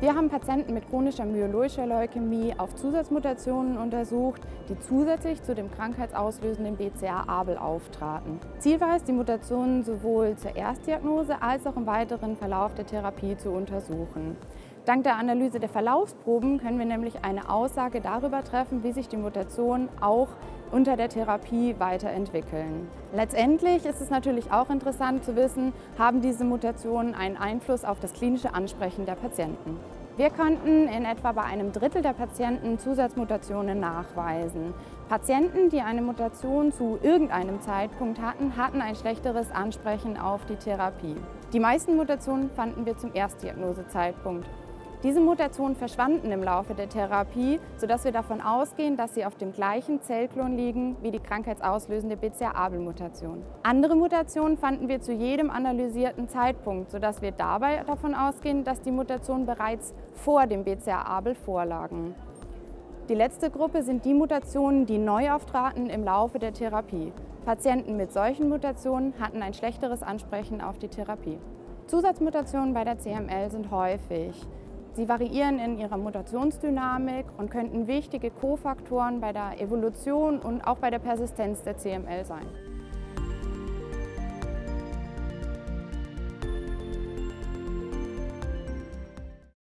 Wir haben Patienten mit chronischer myeloischer Leukämie auf Zusatzmutationen untersucht, die zusätzlich zu dem krankheitsauslösenden BCA-Abel auftraten. Ziel war es, die Mutationen sowohl zur Erstdiagnose als auch im weiteren Verlauf der Therapie zu untersuchen. Dank der Analyse der Verlaufsproben können wir nämlich eine Aussage darüber treffen, wie sich die Mutationen auch unter der Therapie weiterentwickeln. Letztendlich ist es natürlich auch interessant zu wissen, haben diese Mutationen einen Einfluss auf das klinische Ansprechen der Patienten. Wir konnten in etwa bei einem Drittel der Patienten Zusatzmutationen nachweisen. Patienten, die eine Mutation zu irgendeinem Zeitpunkt hatten, hatten ein schlechteres Ansprechen auf die Therapie. Die meisten Mutationen fanden wir zum Erstdiagnosezeitpunkt. Diese Mutationen verschwanden im Laufe der Therapie, sodass wir davon ausgehen, dass sie auf dem gleichen Zellklon liegen wie die krankheitsauslösende BCA-Abel-Mutation. Andere Mutationen fanden wir zu jedem analysierten Zeitpunkt, sodass wir dabei davon ausgehen, dass die Mutationen bereits vor dem BCA-Abel vorlagen. Die letzte Gruppe sind die Mutationen, die neu auftraten im Laufe der Therapie. Patienten mit solchen Mutationen hatten ein schlechteres Ansprechen auf die Therapie. Zusatzmutationen bei der CML sind häufig. Sie variieren in ihrer Mutationsdynamik und könnten wichtige Kofaktoren bei der Evolution und auch bei der Persistenz der CML sein.